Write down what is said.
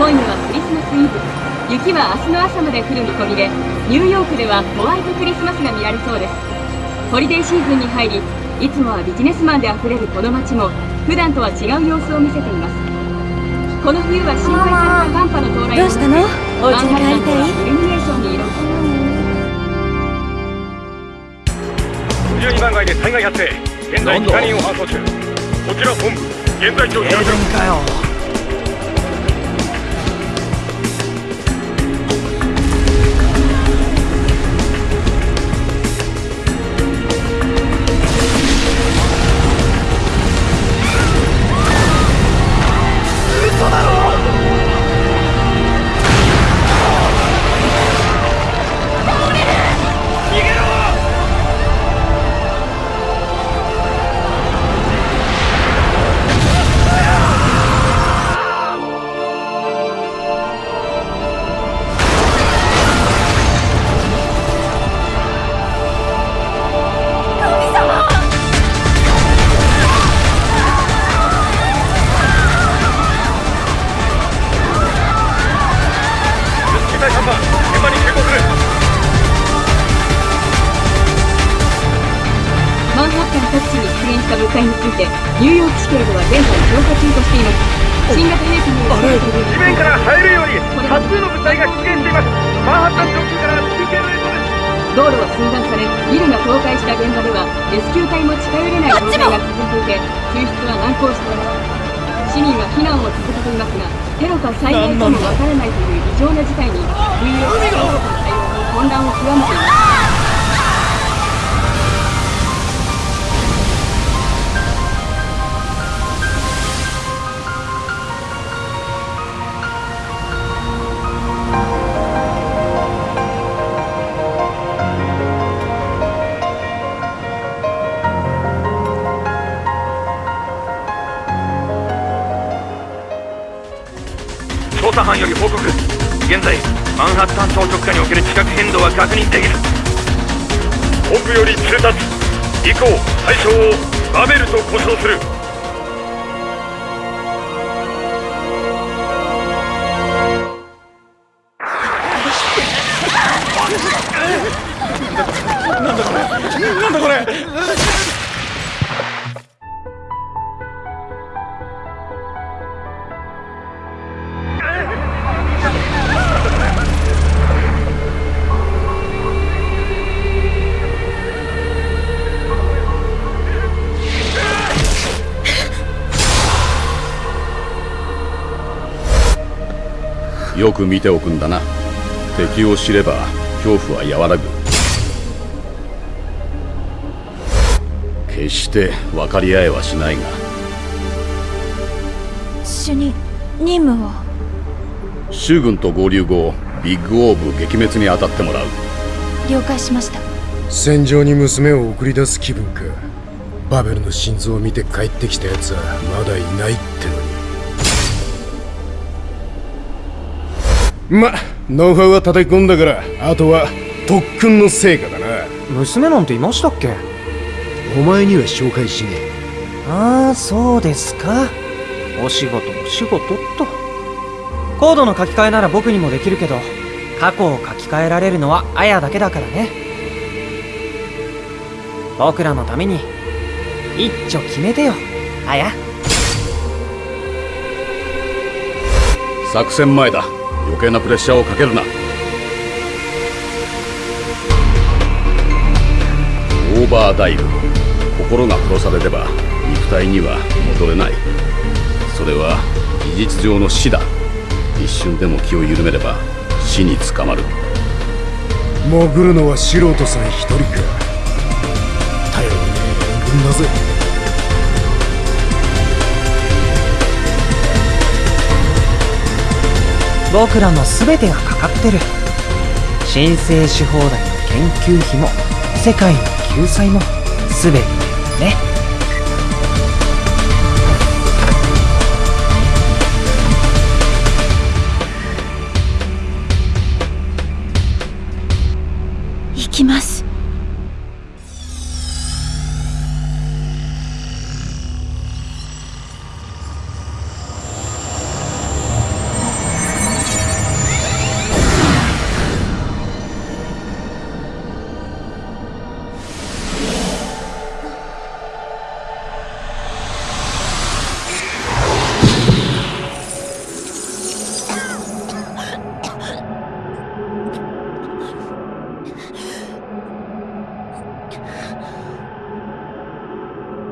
今夜はクリスマスイブ。雪は明日の朝まで降る見込みでニューヨークではホワイトクリスマスが見られそうです。ホリデーシーズンに入りいつもはビジネスマンであふれるこの街も普段とは違う様子を見せています。この冬は心配された寒波の到来どうしたの？お家に帰りたい？イルミネーションに挑む12番街で災害発生現在2人を搬送中。こちら本部現在状況かよ現場に急行するマンハッタン各地に出現した物体についてニューヨーク市警では現在調査中としています新型兵器による地面から入るように多数の物体が出現していますマンハッタン上空から中継の映像です道路は寸断されビルが倒壊した現場ではレスキュー隊も近寄れない状態が続いていて救出は難航しています。市民は避難を続けていますがテロか災害かもわからないという異常な事態にニューヨーク市警の対応も混乱を極めています調査班より報告。現在マンハッタン島直下における地殻変動は確認できる本部より通達以降対象をバベルと呼称する。なんだこれ？よく見ておくんだな。敵を知れば恐怖は和らぐ。決して分かり合えはしないが。主任任務を。州軍と合流後ビッグオーブ撃滅に当たってもらう。了解しました。戦場に娘を送り出す気分か。バベルの心臓を見て帰ってきたやつはまだいないってのにまノウハウは叩き込んだからあとは特訓の成果だな。娘なんていましたっけ？お前には紹介しねああそうですか。お仕事お仕事っと。コードの書き換えなら僕にもできるけど過去を書き換えられるのはアヤだけだからね。僕らのために一丁決めてよアヤ作戦前だ余計なプレッシャーをかけるな。オーバーダイブ。心が殺されれば肉体には戻れない。それは事実上の死だ。一瞬でも気を緩めれば死に捕まる。潜るのは素人さん一人か。頼りねえ援軍だぜ。僕らの全てがかかってる。申請し放題の研究費も世界の救済も全てね。